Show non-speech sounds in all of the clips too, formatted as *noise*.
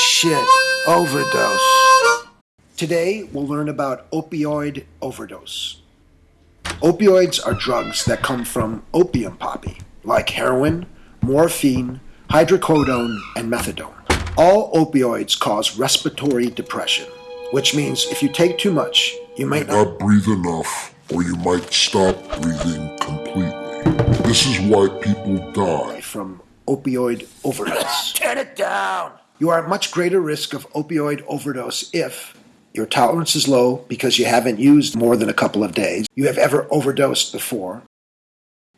shit, overdose. Today, we'll learn about opioid overdose. Opioids are drugs that come from opium poppy, like heroin, morphine, hydrocodone, and methadone. All opioids cause respiratory depression, which means if you take too much, you might not not breathe enough, or you might stop breathing completely. This is why people die. from opioid overdose. *laughs* Turn it down. You are at much greater risk of opioid overdose if your tolerance is low because you haven't used more than a couple of days, you have ever overdosed before,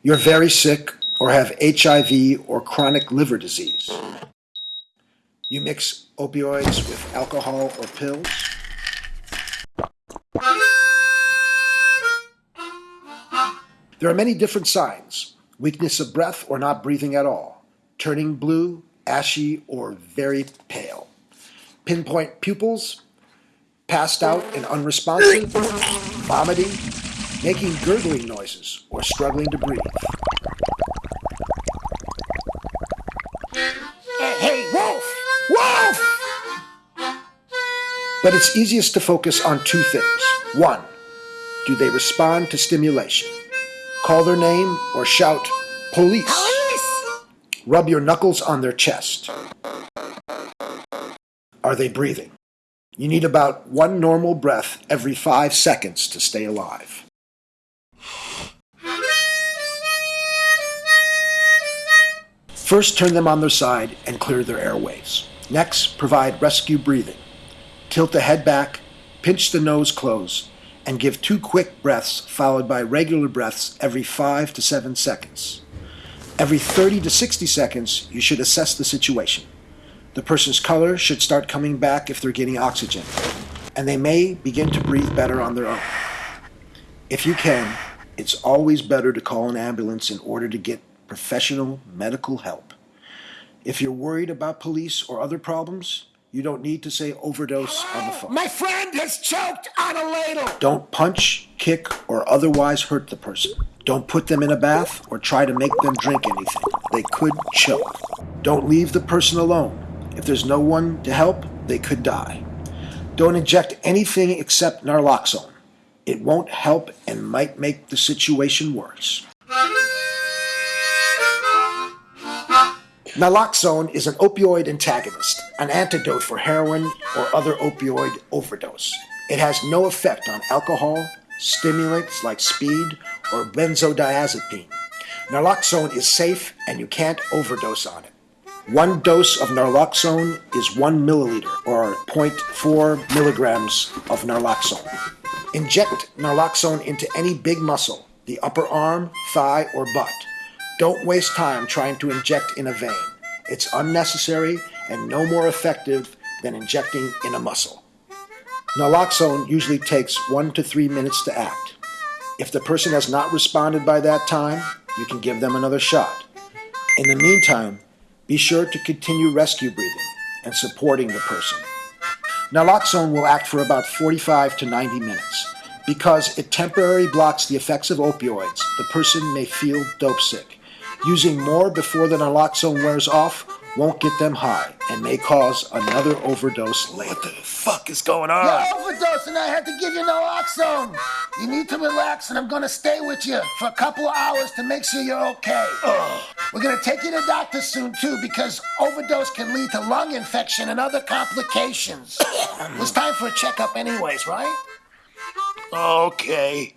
you're very sick or have HIV or chronic liver disease. You mix opioids with alcohol or pills. There are many different signs weakness of breath or not breathing at all, turning blue, ashy, or very pale, pinpoint pupils, passed out and unresponsive, vomiting, making gurgling noises, or struggling to breathe. Hey, Wolf! Wolf! But it's easiest to focus on two things. One, do they respond to stimulation? Call their name or shout, police. Rub your knuckles on their chest. Are they breathing? You need about one normal breath every five seconds to stay alive. First, turn them on their side and clear their airways. Next, provide rescue breathing. Tilt the head back, pinch the nose closed, and give two quick breaths followed by regular breaths every 5 to 7 seconds. Every 30 to 60 seconds, you should assess the situation. The person's color should start coming back if they're getting oxygen, and they may begin to breathe better on their own. If you can, it's always better to call an ambulance in order to get professional medical help. If you're worried about police or other problems, you don't need to say overdose on the phone. My friend has choked on a ladle. Don't punch, kick, or otherwise hurt the person. Don't put them in a bath or try to make them drink anything. They could choke. Don't leave the person alone. If there's no one to help, they could die. Don't inject anything except naloxone. It won't help and might make the situation worse. Naloxone is an opioid antagonist, an antidote for heroin or other opioid overdose. It has no effect on alcohol, stimulants like speed, or benzodiazepine. Naloxone is safe and you can't overdose on it. One dose of naloxone is one milliliter, or 0.4 milligrams of naloxone. Inject naloxone into any big muscle, the upper arm, thigh, or butt. Don't waste time trying to inject in a vein. It's unnecessary and no more effective than injecting in a muscle. Naloxone usually takes one to three minutes to act. If the person has not responded by that time, you can give them another shot. In the meantime, be sure to continue rescue breathing and supporting the person. Naloxone will act for about 45 to 90 minutes. Because it temporarily blocks the effects of opioids, the person may feel dope sick. Using more before the naloxone wears off won't get them high and may cause another overdose later. What the fuck is going on? You're overdosing. I had to give you naloxone. You need to relax, and I'm gonna stay with you for a couple of hours to make sure you're okay. We're gonna take you to the doctor soon too, because overdose can lead to lung infection and other complications. *coughs* it's time for a checkup, anyways, right? Okay.